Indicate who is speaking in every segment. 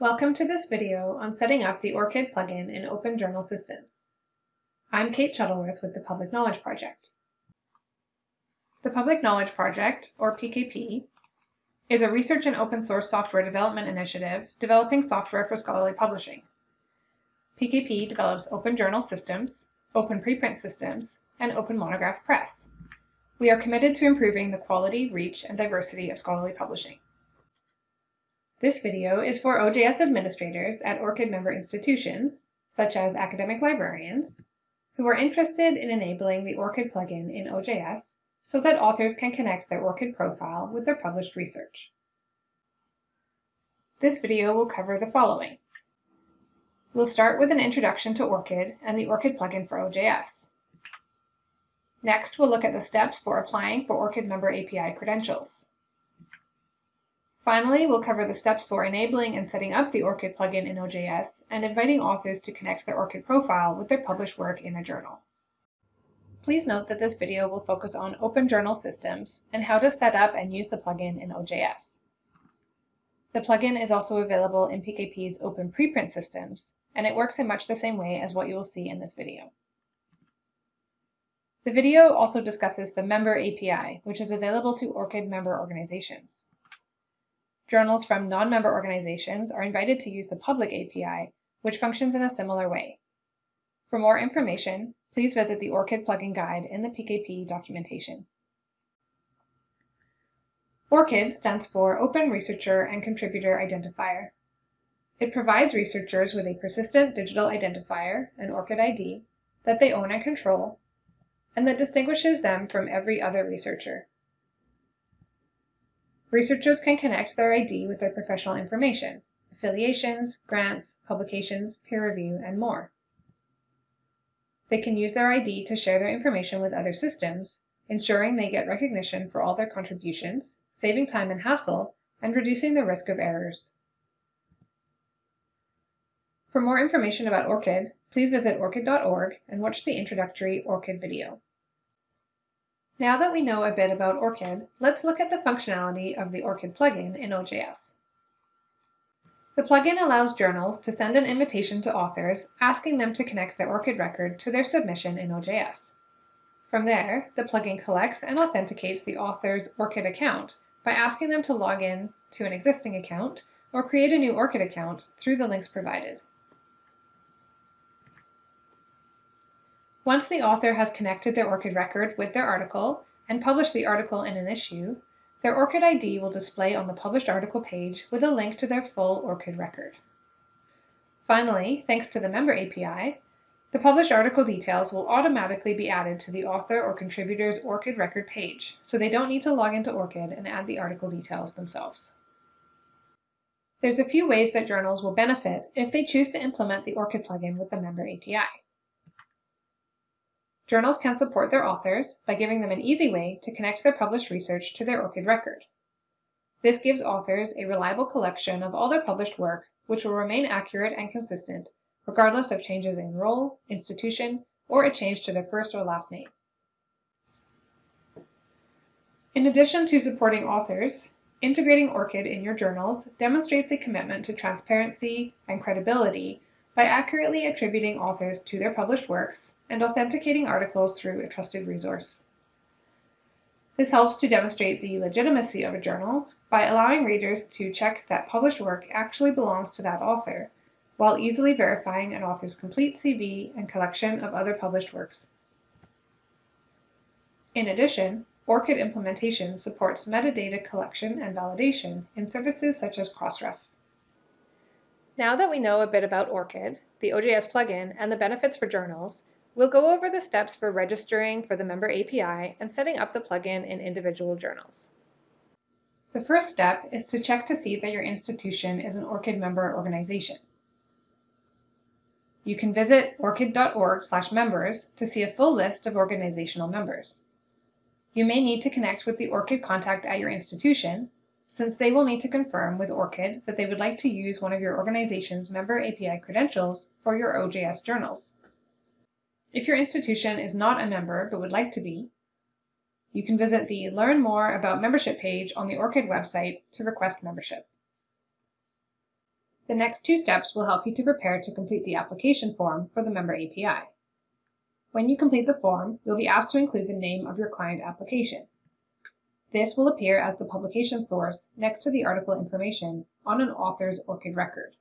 Speaker 1: Welcome to this video on setting up the ORCID plugin in Open Journal Systems. I'm Kate Shuttleworth with the Public Knowledge Project. The Public Knowledge Project, or PKP, is a research and open source software development initiative developing software for scholarly publishing. PKP develops open journal systems, open preprint systems, and open monograph press. We are committed to improving the quality, reach, and diversity of scholarly publishing. This video is for OJS administrators at ORCID member institutions, such as academic librarians, who are interested in enabling the ORCID plugin in OJS so that authors can connect their ORCID profile with their published research. This video will cover the following. We'll start with an introduction to ORCID and the ORCID plugin for OJS. Next, we'll look at the steps for applying for ORCID member API credentials. Finally, we'll cover the steps for enabling and setting up the ORCID plugin in OJS and inviting authors to connect their ORCID profile with their published work in a journal. Please note that this video will focus on open journal systems and how to set up and use the plugin in OJS. The plugin is also available in PKP's open preprint systems, and it works in much the same way as what you will see in this video. The video also discusses the Member API, which is available to ORCID member organizations. Journals from non-member organizations are invited to use the public API, which functions in a similar way. For more information, please visit the ORCID plugin guide in the PKP documentation. ORCID stands for Open Researcher and Contributor Identifier. It provides researchers with a persistent digital identifier, an ORCID ID, that they own and control, and that distinguishes them from every other researcher. Researchers can connect their ID with their professional information, affiliations, grants, publications, peer review, and more. They can use their ID to share their information with other systems, ensuring they get recognition for all their contributions, saving time and hassle, and reducing the risk of errors. For more information about ORCID, please visit orcid.org and watch the introductory ORCID video. Now that we know a bit about ORCID, let's look at the functionality of the ORCID plugin in OJS. The plugin allows journals to send an invitation to authors asking them to connect their ORCID record to their submission in OJS. From there, the plugin collects and authenticates the author's ORCID account by asking them to log in to an existing account or create a new ORCID account through the links provided. Once the author has connected their ORCID record with their article and published the article in an issue, their ORCID ID will display on the published article page with a link to their full ORCID record. Finally, thanks to the Member API, the published article details will automatically be added to the author or contributor's ORCID record page, so they don't need to log into ORCID and add the article details themselves. There's a few ways that journals will benefit if they choose to implement the ORCID plugin with the Member API. Journals can support their authors by giving them an easy way to connect their published research to their ORCID record. This gives authors a reliable collection of all their published work, which will remain accurate and consistent, regardless of changes in role, institution, or a change to their first or last name. In addition to supporting authors, integrating ORCID in your journals demonstrates a commitment to transparency and credibility by accurately attributing authors to their published works and authenticating articles through a trusted resource. This helps to demonstrate the legitimacy of a journal by allowing readers to check that published work actually belongs to that author, while easily verifying an author's complete CV and collection of other published works. In addition, ORCID implementation supports metadata collection and validation in services such as Crossref. Now that we know a bit about ORCID, the OJS plugin, and the benefits for journals, we'll go over the steps for registering for the member API and setting up the plugin in individual journals. The first step is to check to see that your institution is an ORCID member organization. You can visit orcid.org/members to see a full list of organizational members. You may need to connect with the ORCID contact at your institution since they will need to confirm with ORCID that they would like to use one of your organization's member API credentials for your OJS journals. If your institution is not a member but would like to be, you can visit the Learn More About Membership page on the ORCID website to request membership. The next two steps will help you to prepare to complete the application form for the Member API. When you complete the form, you'll be asked to include the name of your client application. This will appear as the publication source next to the article information on an author's ORCID record.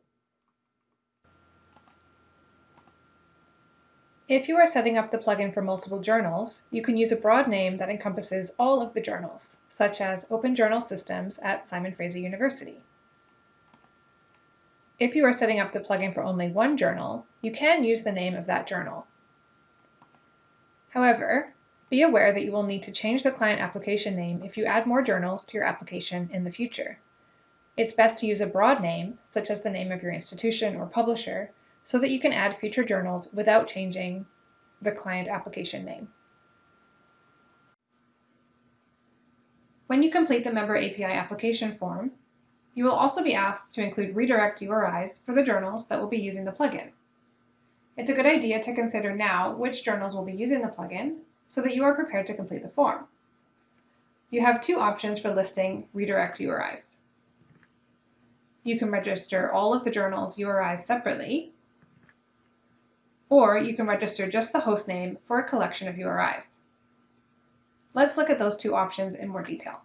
Speaker 1: If you are setting up the plugin for multiple journals, you can use a broad name that encompasses all of the journals, such as Open Journal Systems at Simon Fraser University. If you are setting up the plugin for only one journal, you can use the name of that journal. However, be aware that you will need to change the client application name if you add more journals to your application in the future. It's best to use a broad name, such as the name of your institution or publisher, so that you can add future journals without changing the client application name. When you complete the Member API application form, you will also be asked to include redirect URIs for the journals that will be using the plugin. It's a good idea to consider now which journals will be using the plugin so that you are prepared to complete the form. You have two options for listing redirect URIs. You can register all of the journal's URIs separately, or you can register just the host name for a collection of URIs. Let's look at those two options in more detail.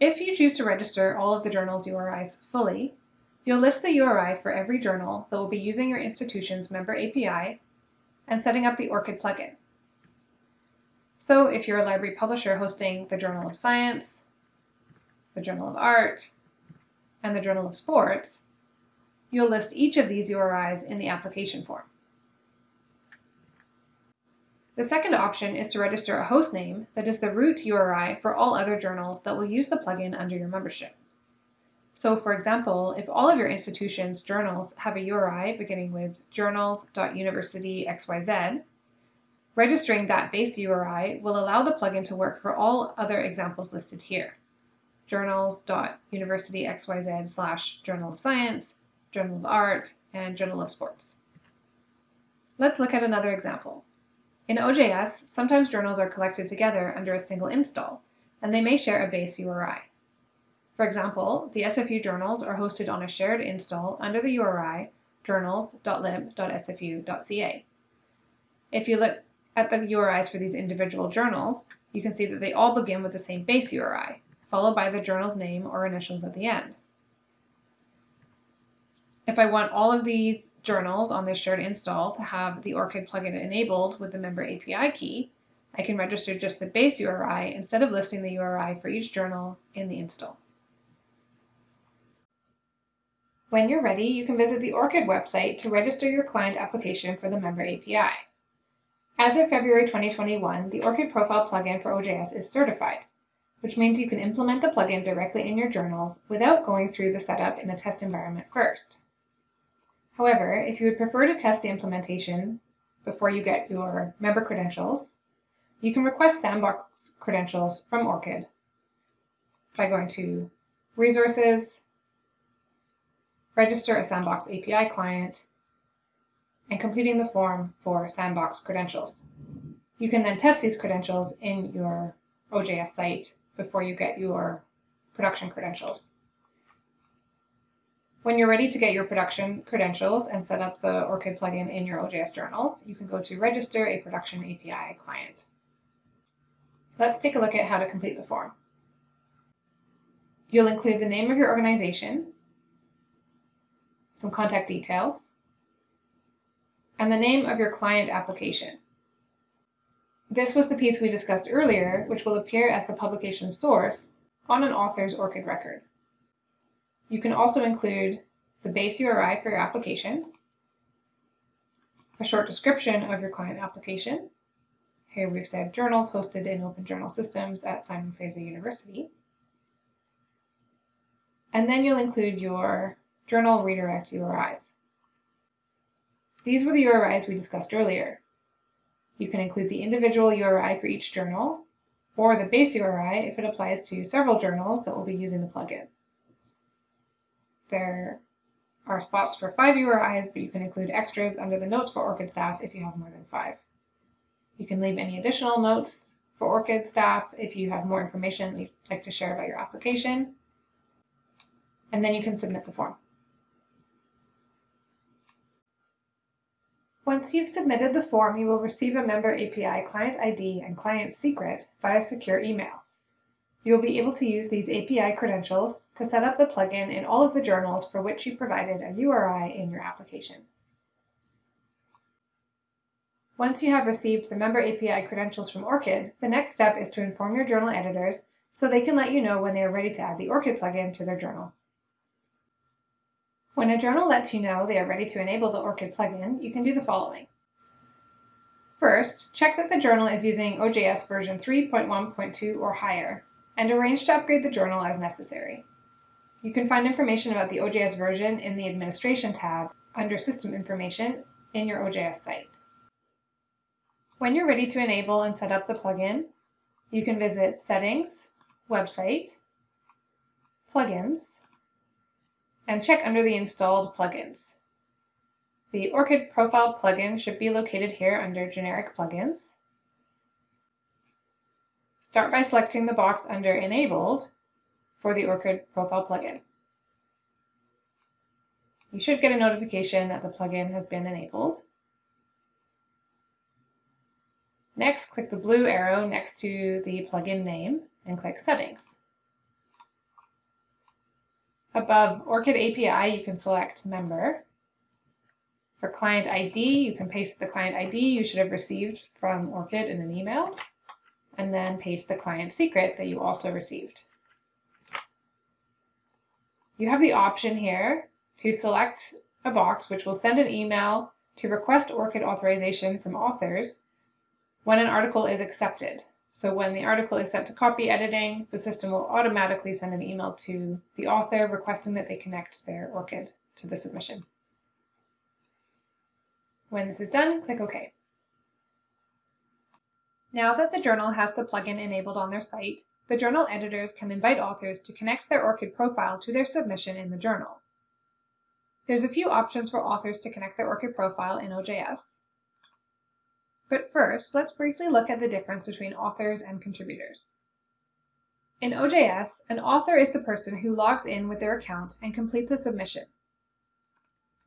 Speaker 1: If you choose to register all of the journal's URIs fully, you'll list the URI for every journal that will be using your institution's member API and setting up the ORCID plugin. So if you're a library publisher hosting the Journal of Science, the Journal of Art, and the Journal of Sports, you'll list each of these URIs in the application form. The second option is to register a host name that is the root URI for all other journals that will use the plugin under your membership. So for example, if all of your institution's journals have a URI beginning with journals.universityxyz, registering that base URI will allow the plugin to work for all other examples listed here. journals.universityxyz slash journal of science, Journal of Art, and Journal of Sports. Let's look at another example. In OJS, sometimes journals are collected together under a single install, and they may share a base URI. For example, the SFU journals are hosted on a shared install under the URI journals.lib.sfu.ca. If you look at the URIs for these individual journals, you can see that they all begin with the same base URI, followed by the journal's name or initials at the end. If I want all of these journals on this shared install to have the ORCID plugin enabled with the member API key, I can register just the base URI instead of listing the URI for each journal in the install. When you're ready, you can visit the ORCID website to register your client application for the member API. As of February 2021, the ORCID profile plugin for OJS is certified, which means you can implement the plugin directly in your journals without going through the setup in a test environment first. However, if you would prefer to test the implementation before you get your member credentials, you can request Sandbox credentials from ORCID by going to Resources, Register a Sandbox API client, and completing the form for Sandbox credentials. You can then test these credentials in your OJS site before you get your production credentials. When you're ready to get your production credentials and set up the ORCID plugin in your OJS journals, you can go to Register a Production API Client. Let's take a look at how to complete the form. You'll include the name of your organization, some contact details, and the name of your client application. This was the piece we discussed earlier, which will appear as the publication source on an author's ORCID record. You can also include the base URI for your application, a short description of your client application. Here we've said journals hosted in Open Journal Systems at Simon Fraser University. And then you'll include your journal redirect URIs. These were the URIs we discussed earlier. You can include the individual URI for each journal, or the base URI if it applies to several journals that will be using the plugin. There are spots for five URIs, but you can include extras under the notes for ORCID staff if you have more than five. You can leave any additional notes for ORCID staff if you have more information you'd like to share about your application. and then you can submit the form. Once you've submitted the form, you will receive a Member API client ID and client secret via secure email. You will be able to use these API credentials to set up the plugin in all of the journals for which you provided a URI in your application. Once you have received the Member API credentials from ORCID, the next step is to inform your journal editors so they can let you know when they are ready to add the ORCID plugin to their journal. When a journal lets you know they are ready to enable the ORCID plugin, you can do the following. First, check that the journal is using OJS version 3.1.2 or higher, and arrange to upgrade the journal as necessary. You can find information about the OJS version in the Administration tab under System Information in your OJS site. When you're ready to enable and set up the plugin, you can visit Settings, Website, Plugins, and check under the installed plugins. The ORCID profile plugin should be located here under Generic Plugins. Start by selecting the box under Enabled for the ORCID profile plugin. You should get a notification that the plugin has been enabled. Next, click the blue arrow next to the plugin name and click Settings. Above ORCID API, you can select Member. For client ID, you can paste the client ID you should have received from ORCID in an email, and then paste the client secret that you also received. You have the option here to select a box which will send an email to request ORCID authorization from authors when an article is accepted. So when the article is sent to copy editing, the system will automatically send an email to the author requesting that they connect their ORCID to the submission. When this is done, click OK. Now that the journal has the plugin enabled on their site, the journal editors can invite authors to connect their ORCID profile to their submission in the journal. There's a few options for authors to connect their ORCID profile in OJS. But first, let's briefly look at the difference between authors and contributors. In OJS, an author is the person who logs in with their account and completes a submission.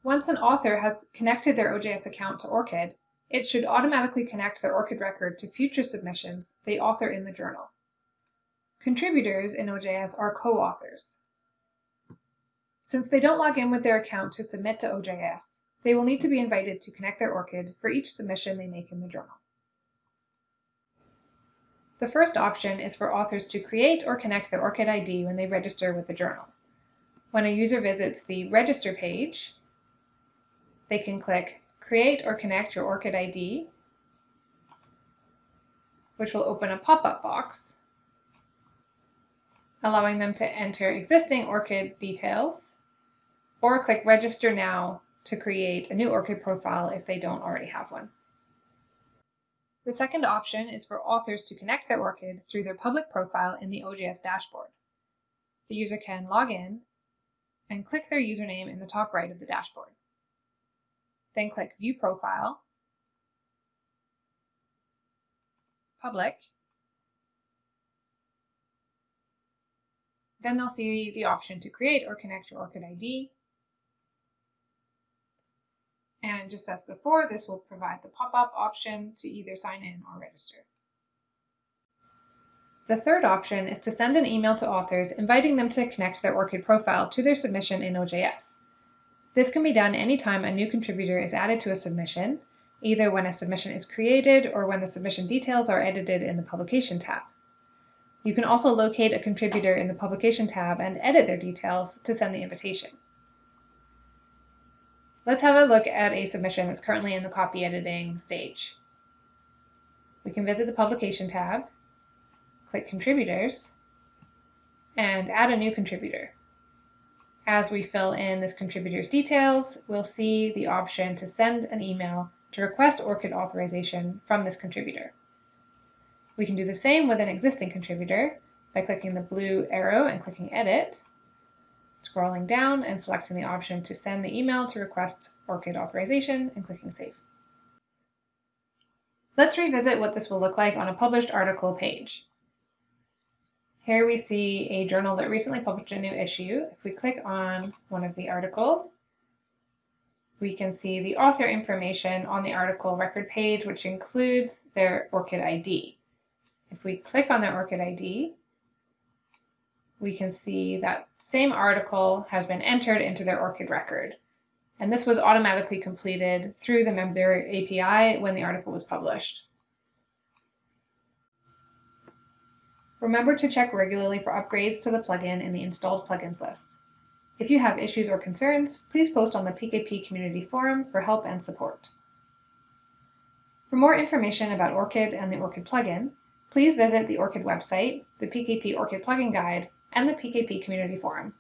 Speaker 1: Once an author has connected their OJS account to ORCID, it should automatically connect their ORCID record to future submissions they author in the journal. Contributors in OJS are co-authors. Since they don't log in with their account to submit to OJS, they will need to be invited to connect their ORCID for each submission they make in the journal. The first option is for authors to create or connect their ORCID ID when they register with the journal. When a user visits the Register page, they can click Create or Connect your ORCID ID, which will open a pop-up box, allowing them to enter existing ORCID details, or click Register Now to create a new ORCID profile if they don't already have one. The second option is for authors to connect their ORCID through their public profile in the OJS dashboard. The user can log in and click their username in the top right of the dashboard. Then click View Profile, Public, Then they'll see the option to create or connect your ORCID ID and just as before, this will provide the pop-up option to either sign in or register. The third option is to send an email to authors inviting them to connect their ORCID profile to their submission in OJS. This can be done anytime a new contributor is added to a submission, either when a submission is created or when the submission details are edited in the Publication tab. You can also locate a contributor in the Publication tab and edit their details to send the invitation. Let's have a look at a submission that's currently in the copy editing stage. We can visit the Publication tab, click Contributors, and add a new contributor. As we fill in this contributor's details, we'll see the option to send an email to request ORCID authorization from this contributor. We can do the same with an existing contributor by clicking the blue arrow and clicking Edit, scrolling down and selecting the option to send the email to request ORCID authorization and clicking Save. Let's revisit what this will look like on a published article page. Here we see a journal that recently published a new issue. If we click on one of the articles, we can see the author information on the article record page, which includes their ORCID ID. If we click on their ORCID ID, we can see that same article has been entered into their ORCID record. And this was automatically completed through the member API when the article was published. Remember to check regularly for upgrades to the plugin in the installed plugins list. If you have issues or concerns, please post on the PKP community forum for help and support. For more information about ORCID and the ORCID plugin, please visit the ORCID website, the PKP ORCID plugin guide, and the PKP community forum.